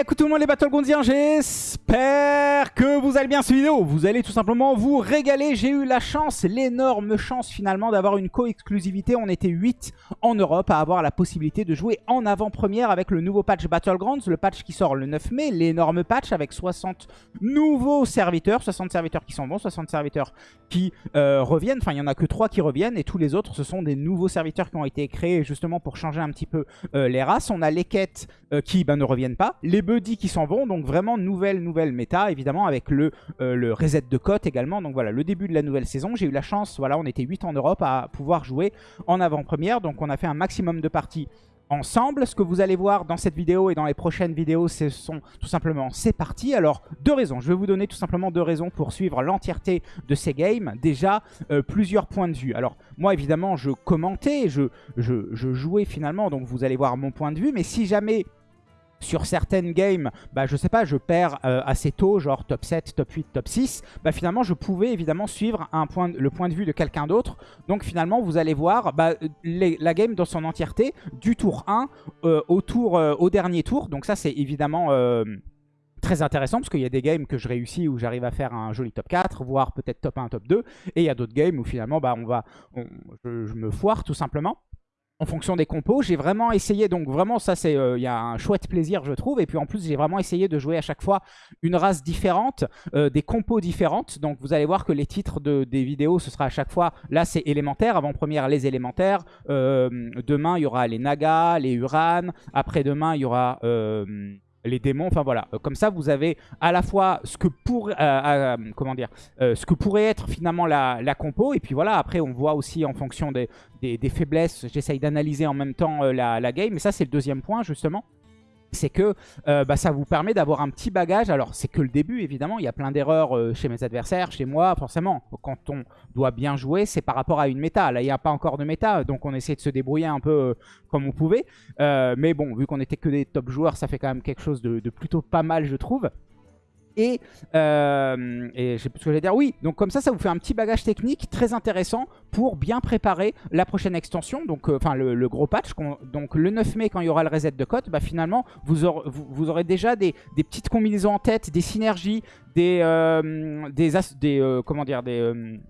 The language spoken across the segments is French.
Écoute tout le monde les Battlegroundiens, j'espère que vous allez bien cette vidéo. Vous allez tout simplement vous régaler. J'ai eu la chance, l'énorme chance finalement d'avoir une co-exclusivité. On était 8 en Europe à avoir la possibilité de jouer en avant-première avec le nouveau patch Battlegrounds, le patch qui sort le 9 mai, l'énorme patch avec 60 nouveaux serviteurs, 60 serviteurs qui sont bons, 60 serviteurs qui euh, reviennent. Enfin, il n'y en a que 3 qui reviennent et tous les autres, ce sont des nouveaux serviteurs qui ont été créés justement pour changer un petit peu euh, les races. On a les quêtes euh, qui ben, ne reviennent pas les buddies qui s'en vont. Donc vraiment nouvelle, nouvelle méta, évidemment, avec le, euh, le reset de cote également. Donc voilà, le début de la nouvelle saison. J'ai eu la chance, voilà, on était 8 en Europe à pouvoir jouer en avant-première. Donc on a fait un maximum de parties ensemble. Ce que vous allez voir dans cette vidéo et dans les prochaines vidéos, ce sont tout simplement ces parties. Alors, deux raisons. Je vais vous donner tout simplement deux raisons pour suivre l'entièreté de ces games. Déjà, euh, plusieurs points de vue. Alors, moi, évidemment, je commentais, je, je, je jouais finalement, donc vous allez voir mon point de vue. Mais si jamais sur certaines games, bah, je sais pas, je perds euh, assez tôt, genre top 7, top 8, top 6, bah, finalement, je pouvais évidemment suivre le point de vue de quelqu'un d'autre. Donc finalement, vous allez voir bah, la game dans son entièreté, du tour 1 euh, au, tour, euh, au dernier tour. Donc ça, c'est évidemment très intéressant parce qu'il y a des games que je réussis où j'arrive à faire un joli top 4, voire peut-être top 1, top 2. Et il y a d'autres games où finalement, bah, on va, je me foire tout simplement en fonction des compos. J'ai vraiment essayé, donc vraiment ça c'est, euh, il y a un chouette plaisir je trouve. Et puis en plus j'ai vraiment essayé de jouer à chaque fois une race différente, euh, des compos différentes. Donc vous allez voir que les titres de, des vidéos ce sera à chaque fois, là c'est élémentaire, avant-première les élémentaires. Euh, demain il y aura les Nagas, les Uran. Après-demain il y aura les démons, enfin voilà. Euh, comme ça, vous avez à la fois ce que, pour, euh, euh, ce que pourrait être finalement la, compo. Et puis voilà, après, on voit aussi en fonction des, faiblesses, j'essaye d'analyser en même temps la, la game. Mais ça, c'est le deuxième point, justement c'est que euh, bah, ça vous permet d'avoir un petit bagage. Alors, c'est que le début, évidemment. Il y a plein d'erreurs euh, chez mes adversaires, chez moi, forcément. Quand on doit bien jouer, c'est par rapport à une méta. Là, il n'y a pas encore de méta, donc on essaie de se débrouiller un peu euh, comme on pouvait. mais bon, vu qu'on n'était que des top joueurs, ça fait quand même quelque chose de plutôt pas mal, je trouve. Et, euh, et je sais plus ce que j'allais dire. Oui, donc comme ça, ça vous fait un petit bagage technique très intéressant pour bien préparer la prochaine extension. Donc, euh, enfin, le, gros patch. Donc, le 9 mai, quand il y aura le reset de code, bah, finalement, vous aurez, vous, aurez déjà des, des, petites combinaisons en tête, des synergies, des, euh, des, des comment dire, des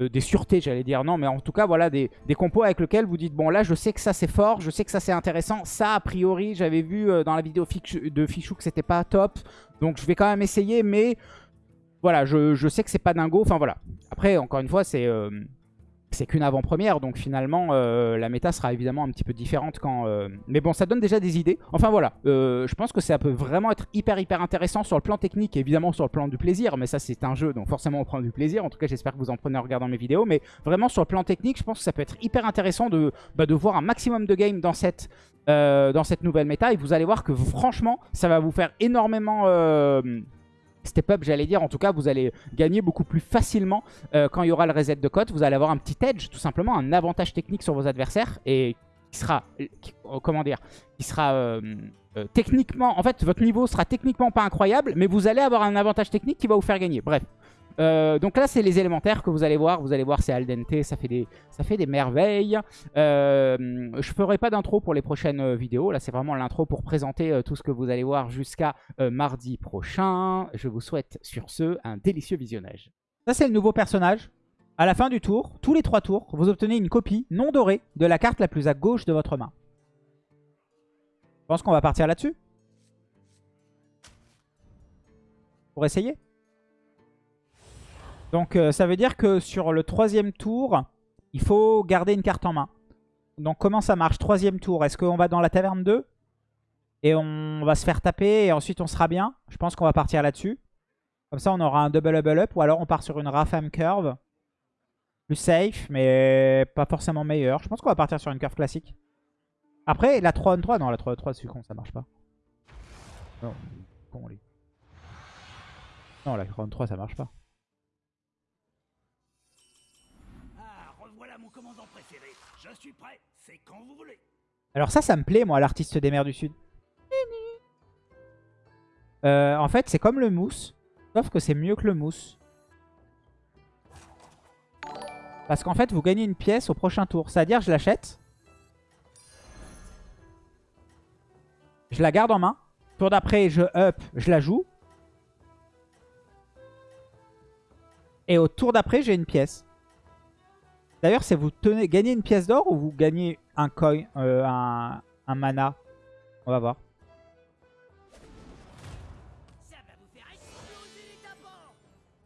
des sûretés, j'allais dire. Non, mais en tout cas, voilà, des, compos avec lesquels vous dites, bon, là, je sais que ça, c'est fort, je sais que ça, c'est intéressant. Ça, a priori, j'avais vu dans la vidéo de Fichou que c'était pas top. Donc, je vais quand même essayer, mais voilà, je, sais que c'est pas dingo. Enfin, voilà. Après, encore une fois, c'est... Euh, c'est qu'une avant-première, donc finalement euh, la méta sera évidemment un petit peu différente quand... Euh, mais bon, ça donne déjà des idées. Enfin voilà, euh, je pense que ça peut vraiment être hyper hyper intéressant sur le plan technique, évidemment sur le plan du plaisir, mais ça c'est un jeu, donc forcément on prend du plaisir. En tout cas, j'espère que vous en prenez en regardant mes vidéos, mais vraiment sur le plan technique, je pense que ça peut être hyper intéressant de, bah, voir un maximum de games dans cette, dans cette nouvelle méta, et vous allez voir que franchement, ça va vous faire énormément step up, j'allais dire. En tout cas, vous allez gagner beaucoup plus facilement euh, quand il y aura le reset de cote. Vous allez avoir un petit edge, tout simplement, un avantage technique sur vos adversaires et qui sera, oh, comment dire, qui sera euh, euh, techniquement, en fait, votre niveau sera techniquement pas incroyable, mais vous allez avoir un avantage technique qui va vous faire gagner. Bref, euh, donc là, c'est les élémentaires que vous allez voir. Vous allez voir, c'est al dente, ça fait des, ça fait des merveilles. Euh, je ferai pas d'intro pour les prochaines euh, vidéos. Là, c'est vraiment l'intro pour présenter tout ce que vous allez voir jusqu'à mardi prochain. Je vous souhaite sur ce un délicieux visionnage. Ça, c'est le nouveau personnage. À la fin du tour, tous les trois tours, vous obtenez une copie non dorée de la carte la plus à gauche de votre main. Je pense qu'on va partir là-dessus. Pour essayer donc euh, ça veut dire que sur le troisième tour, il faut garder une carte en main. Donc comment ça marche? Troisième tour, est-ce qu'on va dans la taverne 2 Et on va se faire taper et ensuite on sera bien Je pense qu'on va partir là-dessus. Comme ça on aura un double level up ou alors on part sur une Rafam curve. Plus safe mais pas forcément meilleur. Je pense qu'on va partir sur une curve classique. Après la 3 3 non la 3 3 c'est con ça marche pas. Non, Non la 3 3 ça marche pas. Alors ça, ça me plaît, moi, l'artiste des mers du Sud. Euh, en fait, c'est comme le mousse, sauf que c'est mieux que le mousse. Parce qu'en fait, vous gagnez une pièce au prochain tour. C'est-à-dire, je l'achète. Je la garde en main. Tour d'après, je up, je la joue. Et au tour d'après, j'ai une pièce. D'ailleurs, c'est vous tenez, gagnez une pièce d'or ou vous gagnez un coin, euh, un, un mana? On va voir.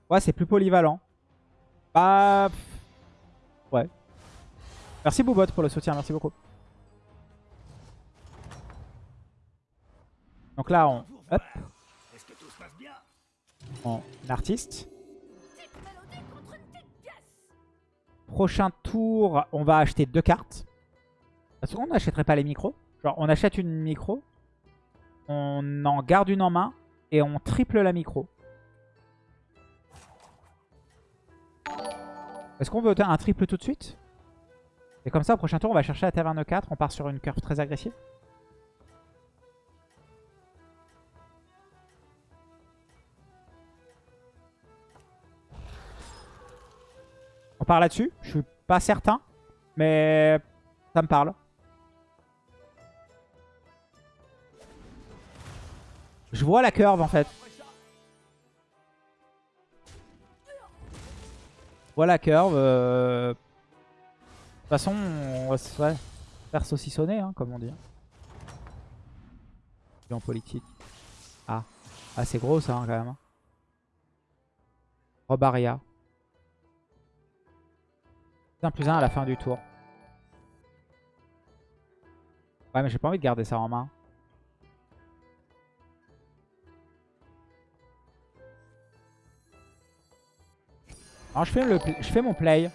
Ouais, c'est plus polyvalent. Bah... Ouais. Merci Boubot pour le soutien, merci beaucoup. Donc là, on... Hop, en artiste. Prochain tour, on va acheter deux cartes. Parce qu'on n'achèterait pas les micros. Genre, on achète une micro. On en garde une en main. Et on triple la micro. Est-ce qu'on veut un triple tout de suite? Et comme ça, au prochain tour, on va chercher la taverne 4. On part sur une curve très agressive. On part là-dessus? Je suis pas certain. Mais ça me parle. Je vois la curve en fait. Je vois la curve. euh, De toute façon, on va se faire saucissonner, hein, comme on dit. En politique. Ah. Ah, c'est gros ça, hein, quand même. hein. Robaria. 1 plus 1 à la fin du tour. Ouais, mais j'ai pas envie de garder ça en main. Alors, je fais, le, je fais mon play.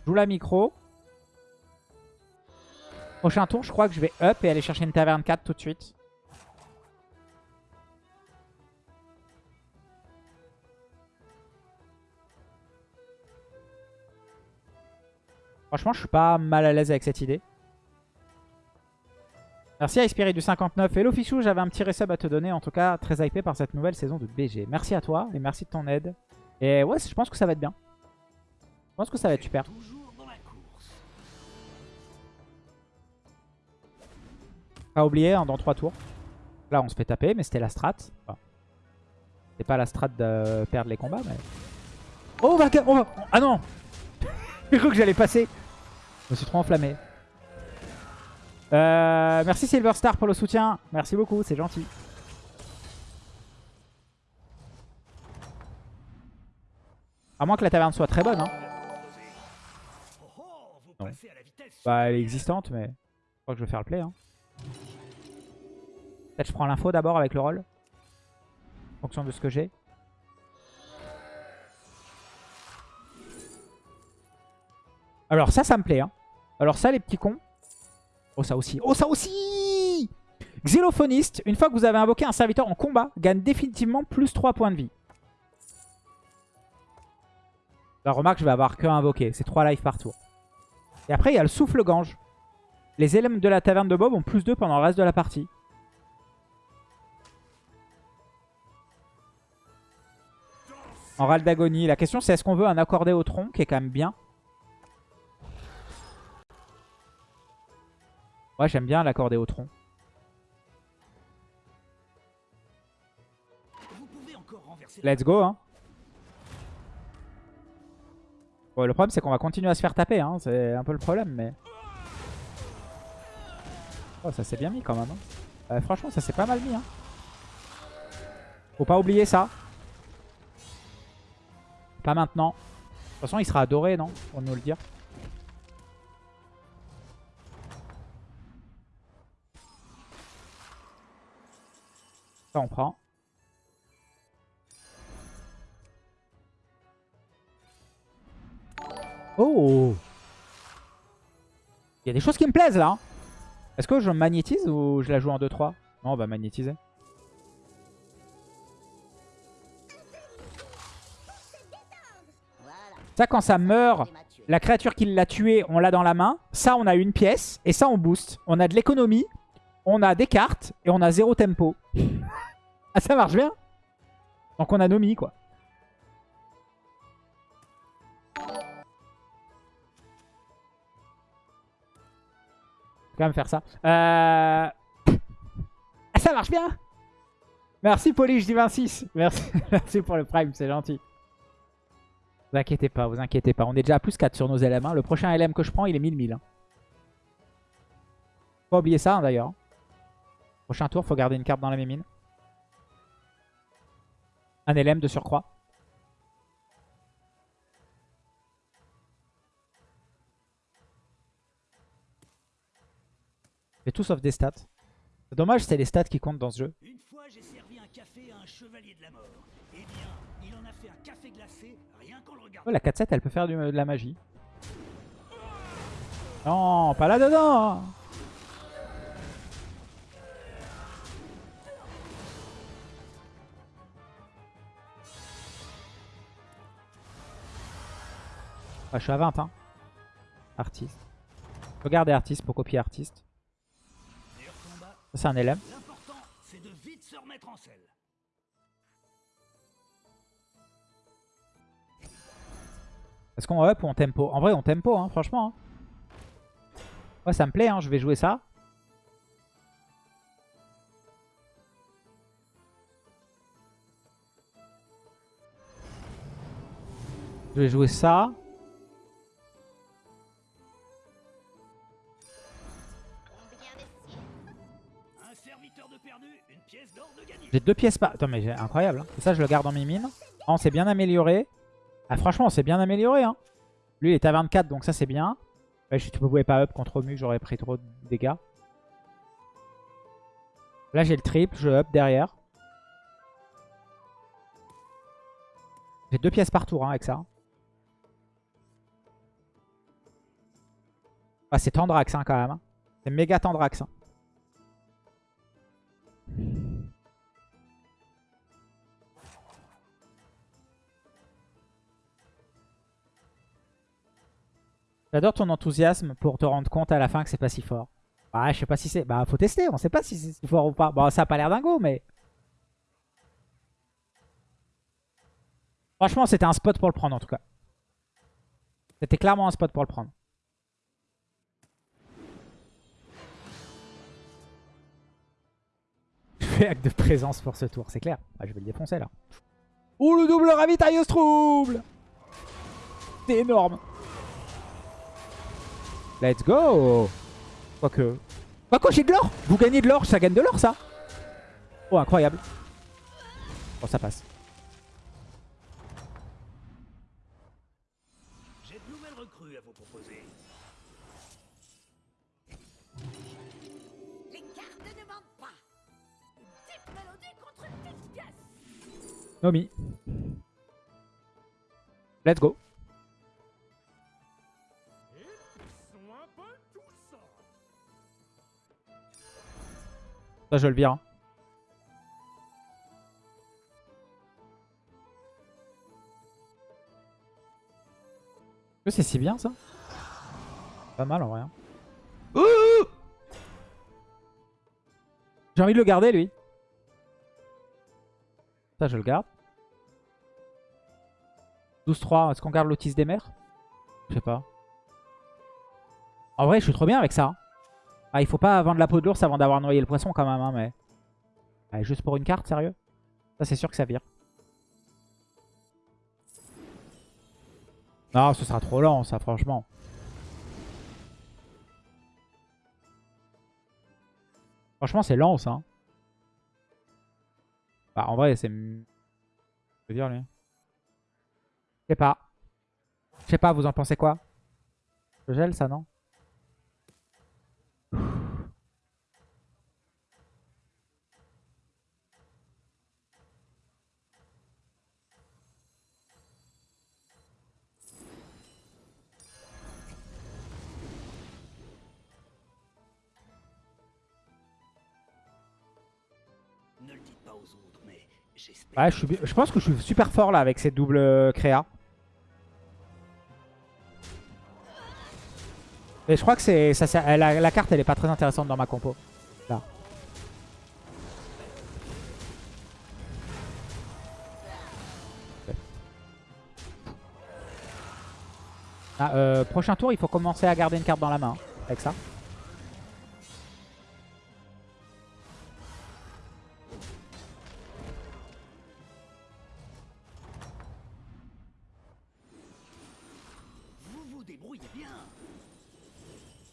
Je joue la micro. Prochain tour, je crois que je vais up et aller chercher une taverne 4 tout de suite. Franchement, je suis pas mal à l'aise avec cette idée. Merci à Espiri du 59. Hello Fichou, j'avais un petit resub à te donner. En tout cas, très hypé par cette nouvelle saison de BG. Merci à toi et merci de ton aide. Et ouais, je pense que ça va être bien. Je pense que ça va être super. Pas oublier, hein, dans 3 tours. Là, on se fait taper, mais c'était la strat. Enfin, c'était pas la strat de perdre les combats, mais... Oh, on va- Ah non J'ai cru que j'allais passer. Je me suis trop enflammé. Euh, merci Silverstar pour le soutien. Merci beaucoup, c'est gentil. À moins que la taverne soit très bonne. Hein. Bah, elle est existante, mais je crois que je vais faire le play. Hein. Peut-être je prends l'info d'abord avec le rôle. En fonction de ce que j'ai. Alors ça, ça me plaît. Hein. Alors ça, les petits cons. Oh, ça aussi. Oh, ça aussi Xylophoniste. Une fois que vous avez invoqué un serviteur en combat, gagne définitivement plus 3 points de vie. La remarque, je vais avoir que invoqué. C'est 3 lives par tour. Et après, il y a le souffle gange. Les éléments de la taverne de Bob ont plus 2 pendant le reste de la partie. En râle d'agonie. La question, c'est est-ce qu'on veut un accordé au tronc, qui est quand même bien. J'aime bien l'accorder au tronc. Let's go, hein. Le problème, c'est qu'on va continuer à se faire taper, hein. C'est un peu le problème, mais... Oh, ça s'est bien mis, quand même. hein. Euh, franchement, ça s'est pas mal mis, hein. Faut pas oublier ça. Pas maintenant. De toute façon, il sera adoré, non? Pour nous le dire. Ça, on prend. Oh Il y a des choses qui me plaisent là. hein. Est-ce que je magnétise ou je la joue en 2-3 Non, on va magnétiser. Ça, quand ça meurt, la créature qui l'a tué, on l'a dans la main. Ça, on a une pièce. Et ça, on booste. On a de l'économie. On a des cartes. Et on a zéro tempo. ah, ça marche bien. Donc, on a Nomi, quoi. Quand même faire ça. Euh... Ah, ça marche bien Merci Polish du 26. Merci, merci pour le prime, c'est gentil. Vous inquiétez pas, vous inquiétez pas. On est déjà à plus 4 sur nos LM. hein. Le prochain LM que je prends, il est 1000-1000. Hein. Pas oublier ça hein, d'ailleurs. Prochain tour, faut garder une carte dans la mémine. Un LM de surcroît. J'ai tout sauf des stats. C'est dommage, c'est les stats qui comptent dans ce jeu. Une fois, j'ai servi un café à un chevalier de la mort. Eh bien, il en a fait un café glacé, rien qu'en le regardant. Oh, la 4-7, elle peut faire de la magie. Non, pas là-dedans Ah, je suis à 20, hein. Artiste. Regardez artiste pour copier artiste. C'est un c'est de vite se remettre en selle. Est-ce qu'on up ou on tempo? En vrai, on tempo, hein, franchement. hein. Ouais, ça me plaît, hein, je vais jouer ça. Je vais jouer ça. J'ai deux pièces par... Attends, mais incroyable. hein. Ça, je le garde mines. Ah, on s'est bien amélioré. Ah, franchement, on s'est bien amélioré. Hein. Lui, il est à 24, donc ça, c'est bien. Ouais, je, tu pouvais pas up contre Mu, j'aurais pris trop de dégâts. Là, j'ai le triple, je up derrière. J'ai deux pièces par tour hein, avec ça. Ah, c'est Tendrax hein, quand même. hein. C'est méga Tendrax. hein. J'adore ton enthousiasme pour te rendre compte à la fin que c'est pas si fort. Bah, je sais pas si c'est... Bah, faut tester, on sait pas si c'est si fort ou pas. Bon, ça a pas l'air dingo, mais... Franchement, c'était un spot pour le prendre, en tout cas. C'était clairement un spot pour le prendre. Je fais acte de présence pour ce tour, c'est clair. Ah, je vais le défoncer, là. Oh, le double ravitailleuse trouble C'est énorme Let's go Quoique... Quoique j'ai de l'or Vous gagnez de l'or, ça gagne de l'or ça Oh incroyable Bon ça passe. J'ai de nouvelles recrues à vous proposer. Les cartes ne mentent pas. Une petite mélodie contre une petite pièce. Nomi. Let's go. Ça je le vire. hein. Est-ce que c'est si bien ça Pas mal en vrai. hein. Ouh J'ai envie de le garder lui. Ça je le garde. 12-3, est-ce qu'on garde l'autisme des mers? Je sais pas. En vrai, je suis trop bien avec ça. Ah, il faut pas vendre la peau de l'ours avant d'avoir noyé le poisson quand même, hein, mais... Allez, juste pour une carte, sérieux? Ça, c'est sûr que ça vire. Non, ce sera trop lent, ça, franchement. Franchement, c'est lent, ça. hein. Bah, en vrai, c'est... Je dire, lui? Je sais pas. Je sais pas, vous en pensez quoi? Je gèle ça, non? Ouais, je, suis je pense que je suis super fort là avec ces doubles euh, créas. Mais je crois que c'est ça, la, carte elle est pas très intéressante dans ma compo. Ah, euh, prochain tour, il faut commencer à garder une carte dans la main hein, avec ça.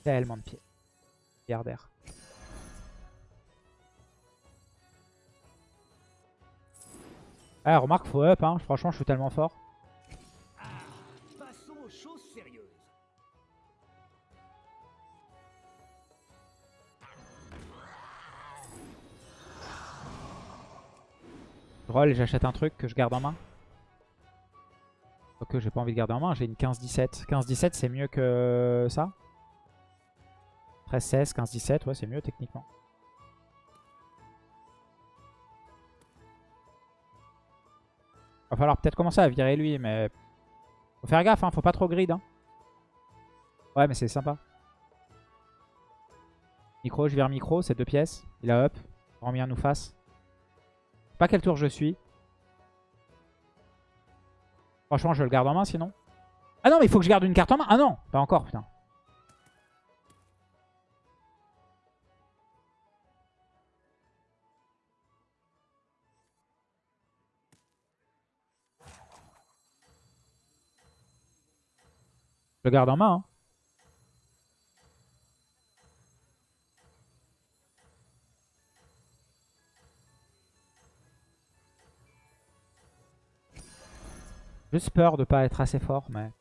Tellement de pieds. Milliardaire. Ah, remarque, faut up, hein. Franchement, je suis tellement fort. Ah, passons aux choses sérieuses. Je roll et j'achète un truc que je garde en main. Ok, j'ai pas envie de garder en main, j'ai une 15-17. 15-17, c'est mieux que ça? 13-16, 15-17, ouais, c'est mieux techniquement. Va falloir peut-être commencer à virer lui, mais... Faut faire gaffe, hein, faut pas trop grid. Hein. Ouais, mais c'est sympa. Micro, je vire micro, c'est deux pièces. Il a up. Remis nous fasse. Pas quel tour je suis. Franchement, je le garde en main sinon. Ah non, mais il faut que je garde une carte en main. Ah non, pas encore, putain. Je le garde en main. Hein. Juste peur de pas être assez fort, mais...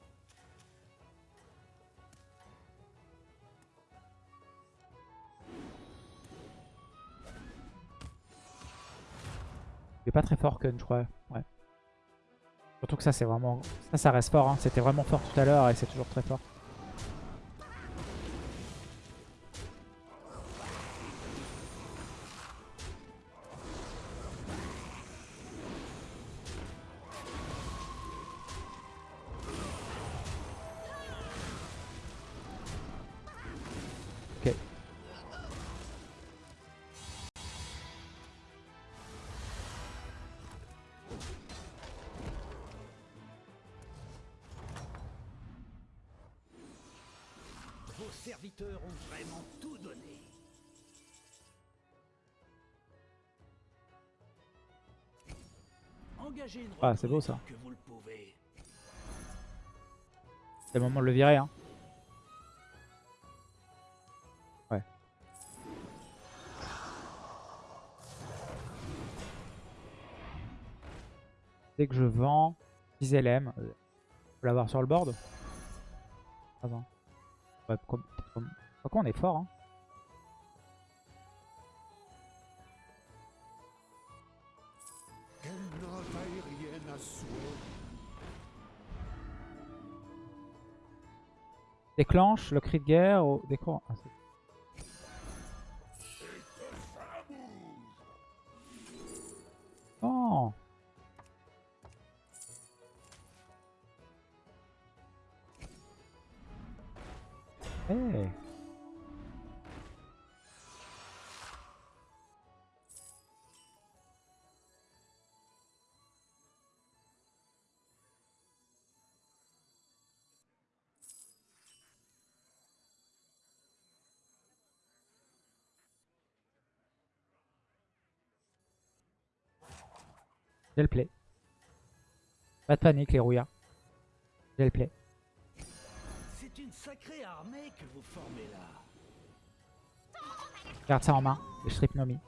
Il est pas très fort, Kun, je crois. Ouais. Surtout que ça, c'est vraiment... Ça, ça reste fort. Hein. C'était vraiment fort tout à l'heure et c'est toujours très fort. Vos serviteurs ont vraiment tout donné. Engagez une Ah, c'est beau, ça. C'est le moment de le virer. Hein. Ouais. Dès que je vends 10 LM, faut l'avoir sur le board? Avant. Ouais, comme, comme... Pourquoi on est fort hein. Déclenche le cri de guerre au décor. Ah, Hey J'ai le. Pas de panique les rouillards. J'ai le. Sacrée armée que vous formez là. Garde ça en main. Je strip Nomi.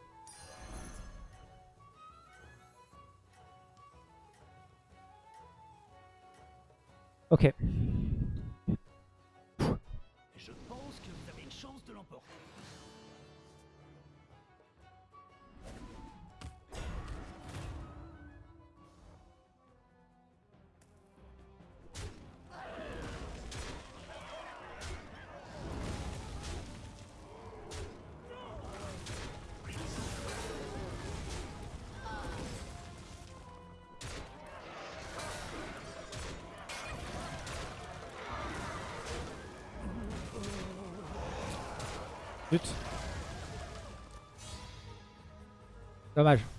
Ok. Zut. Dommage.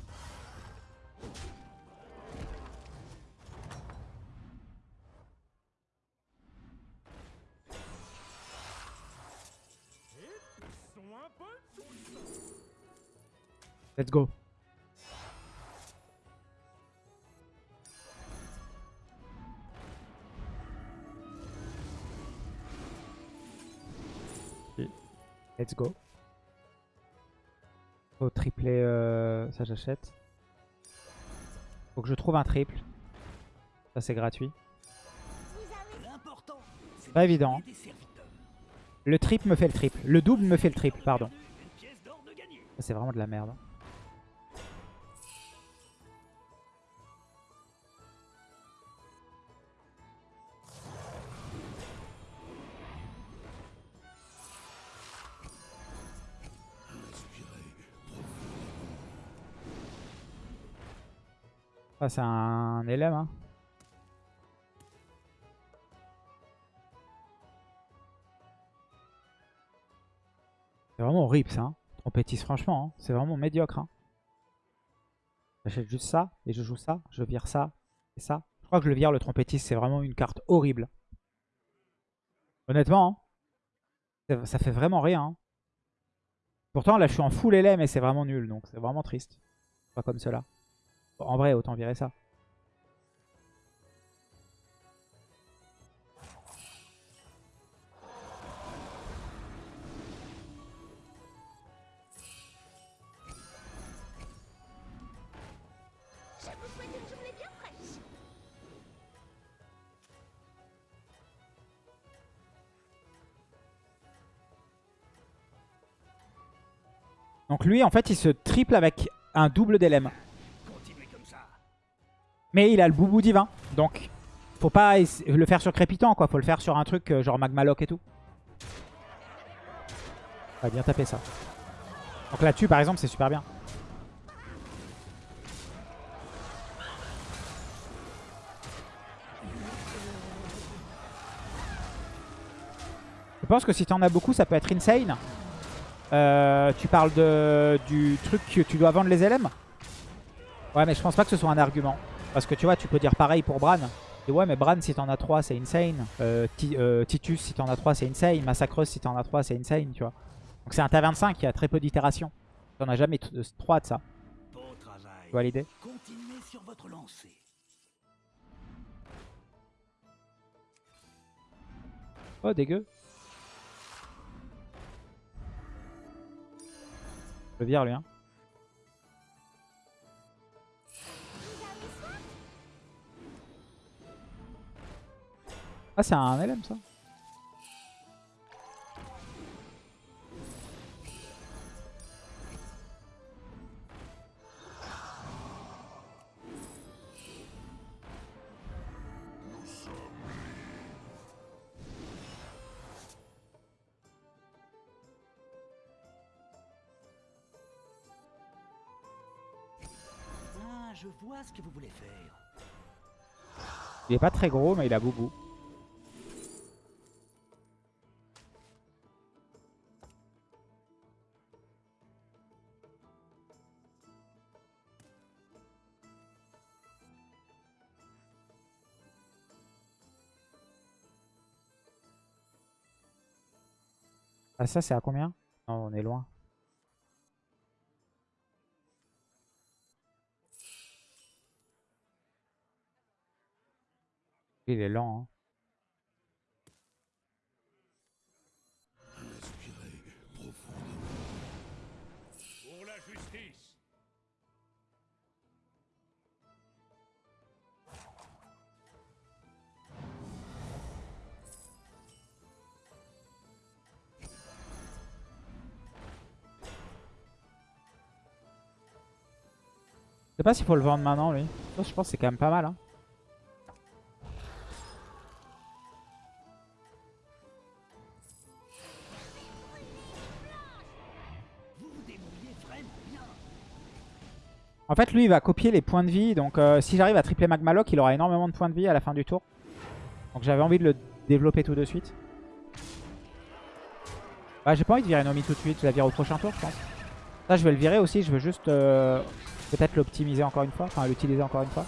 J'achète. Faut que je trouve un triple. Ça c'est gratuit. Pas de évident. serviteurs. Le triple me fait le triple. Le double me fait le triple, pardon. C'est vraiment de la merde. Ça c'est un élève hein. C'est vraiment horrible ça. Hein. Franchement, hein, c'est vraiment médiocre. Hein. J'achète juste ça et je joue ça. Je vire ça et ça. Je crois que le vire le trompettiste, c'est vraiment une carte horrible. Honnêtement, hein, ça- ça fait vraiment rien. hein. Pourtant là je suis en full LM et c'est vraiment nul, donc c'est vraiment triste. Pas comme cela. En vrai, autant virer ça. Donc lui, en fait, il se triple avec un double d'LM. Mais il a le boubou divin. Donc, faut pas le faire sur crépitant, quoi. Faut le faire sur un truc euh, genre Magmaloc et tout. On va bien taper ça. Donc là-dessus, par exemple, c'est super bien. Je pense que si t'en as beaucoup, ça peut être insane. Euh, tu parles du truc que tu dois vendre les LM Ouais, mais je pense pas que ce soit un argument. Parce que tu vois, tu peux dire pareil pour Bran. Et ouais, mais Bran, si t'en as 3, c'est insane. Euh, euh, Titus, si t'en as 3, c'est insane. Massacreuse, si t'en as 3, c'est insane, tu vois. Donc c'est un T25 qui a très peu d'itérations. T'en as jamais 3 de ça. Travail. Tu vois l'idée? Continuez sur votre lancée. Oh, dégueu. Je le vire, lui, hein. Ah, c'est un LM, ça Ah, je vois ce que vous voulez faire. Il est pas très gros, mais il a boubou. Ah ça c'est à combien? Non on est loin. Il est lent hein. Sais pas s'il faut le vendre maintenant lui. Je pense que c'est quand même pas mal hein. En fait, lui, il va copier les points de vie. Donc, euh, si j'arrive à tripler Magmaloc, il aura énormément de points de vie à la fin du tour. Donc, j'avais envie de le développer tout de suite. Bah, j'ai pas envie de virer Nomi tout de suite. Je la vire au prochain tour, je pense. Ça, je vais le virer aussi. Je veux juste euh, peut-être l'optimiser encore une fois. Enfin, l'utiliser encore une fois.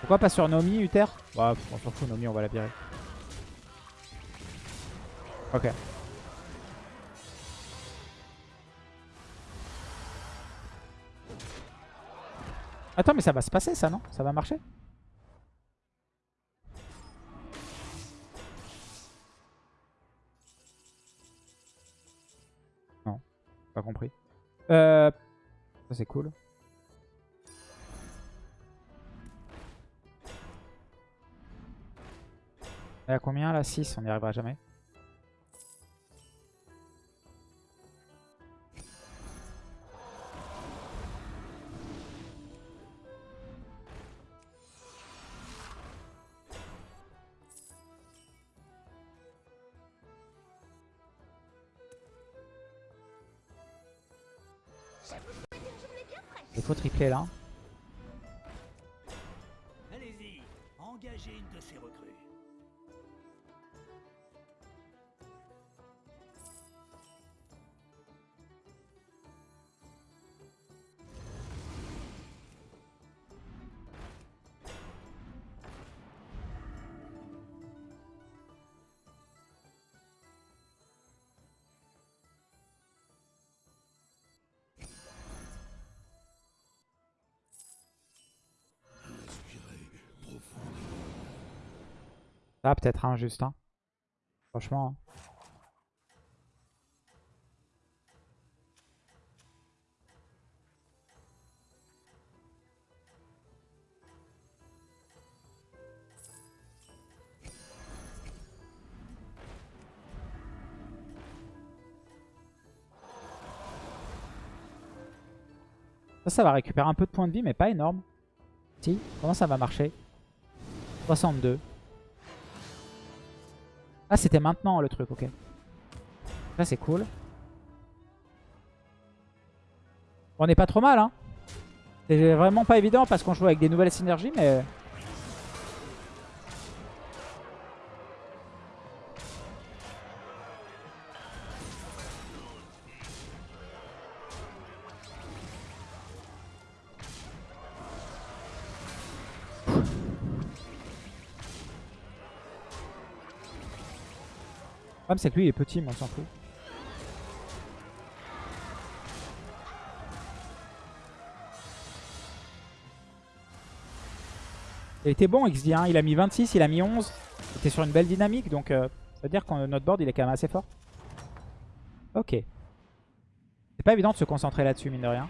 Pourquoi pas sur Nomi, Uther? Bah, on s'en fout, Nomi, on va la virer. Ok. Attends, mais ça va se passer ça, non? Ça va marcher? Euh, ça c'est cool. Et à combien là? 6 On n'y arrivera jamais. Là. Ça peut-être injuste. Hein. Franchement. Ça, ça va récupérer un peu de points de vie, mais pas énorme. Si, comment ça va marcher? 62. Ah, c'était maintenant le truc, ok. Ça, c'est cool. On n'est pas trop mal, hein. C'est vraiment pas évident parce qu'on joue avec des nouvelles synergies, mais... c'est que lui, il est petit, mais on s'en fout. Il était bon XD, hein. il a mis 26, il a mis 11. Il était sur une belle dynamique, donc euh, ça veut dire que notre board, il est quand même assez fort. Ok. C'est pas évident de se concentrer là-dessus, mine de rien.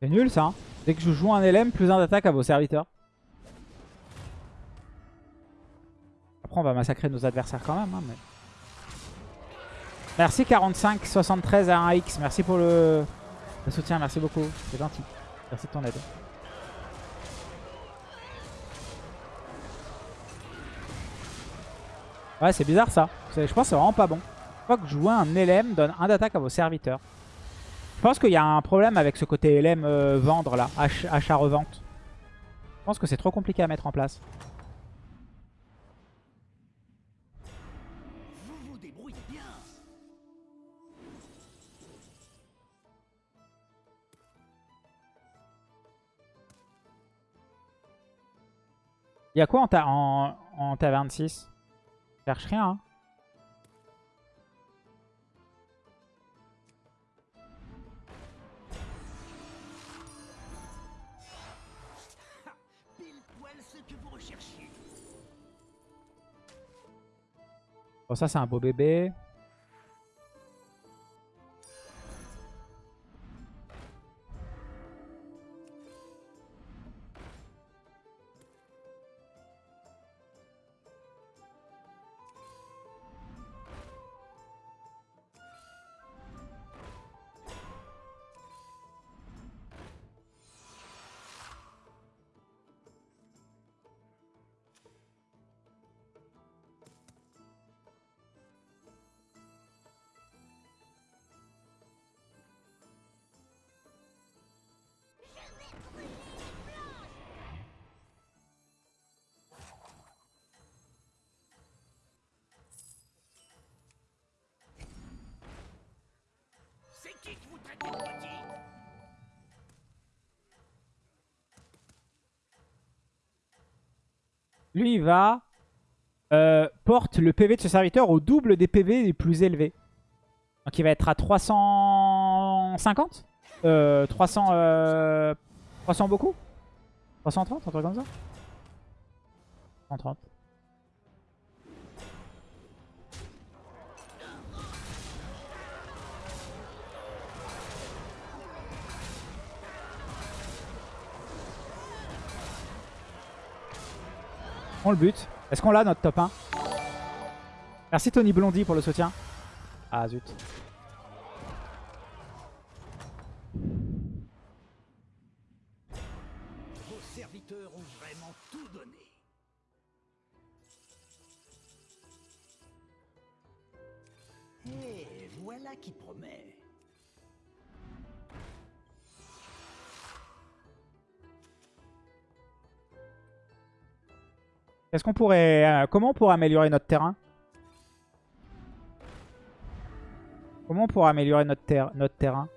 C'est nul ça. hein. Dès que je joue un LM, plus un d'attaque à vos serviteurs. Après, on va massacrer nos adversaires quand même. hein. Merci 45 73 à 1x. Merci pour le soutien. Merci beaucoup. C'est gentil. Merci de ton aide. Ouais, c'est bizarre ça. Je pense que c'est vraiment pas bon. Je crois que jouer un LM donne un d'attaque à vos serviteurs. Je pense qu'il y a un problème avec ce côté LM euh, vendre là, ach- achat-revente. Je pense que c'est trop compliqué à mettre en place. Vous vous débrouillez bien. Il y a quoi en, ta en, en taverne 6 Je cherche rien. Pile poil ce que vous recherchiez. Bon, ça, c'est un beau bébé. Lui, va euh, porte le PV de ce serviteur au double des PV les plus élevés. Donc il va être à 350 euh, 300, euh, 300 beaucoup? 330, un truc comme ça? 130. On le bute. Est-ce qu'on l'a notre top 1 Merci Tony Blondie pour le soutien. Ah zut. Vos serviteurs ont vraiment tout donné. Et voilà qui promet. Est-ce qu'on pourrait... euh, comment on pourrait améliorer notre terrain? Comment on pourrait améliorer notre, ter- notre terrain?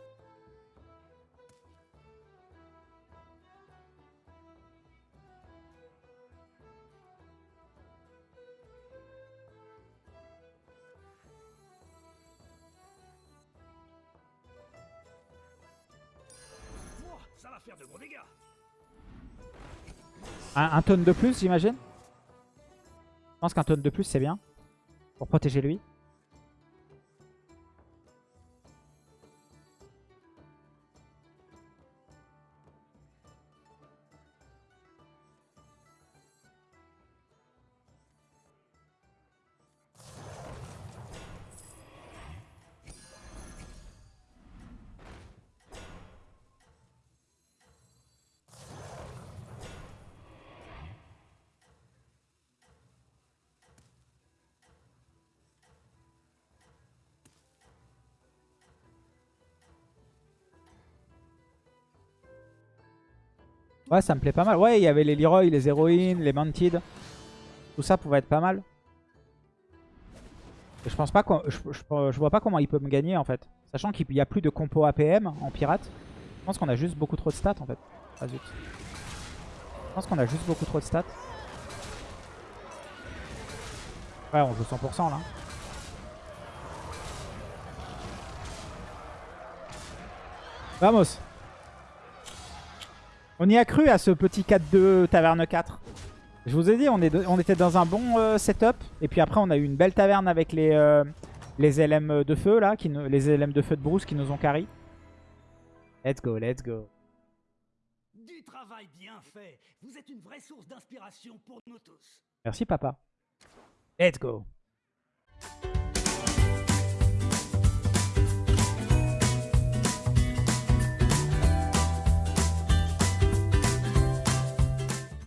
Un, un tonne de plus, j'imagine? Je pense qu'un tonne de plus, c'est bien. Pour protéger lui. Ouais, ça me plaît pas mal. Ouais, il y avait les Leroy, les héroïnes, les Mounted. Tout ça pouvait être pas mal. Je pense pas je, je- je vois pas comment il peut me gagner en fait. Sachant qu'il y a plus de compo APM en pirate. Je pense qu'on a juste beaucoup trop de stats en fait. Ah zut. Je pense qu'on a juste beaucoup trop de stats. Ouais, on joue 100% là. Vamos. On y a cru à ce petit 4-2 taverne 4. Je vous ai dit, on, est de- on était dans un bon euh, setup. Et puis après, on a eu une belle taverne avec les, euh, les LM de feu, là, qui nous- les LM de feu de Bruce qui nous ont carry. Let's go, let's go. Du travail bien fait. Vous êtes une vraie source d'inspiration pour nous tous. Merci, papa. Let's go.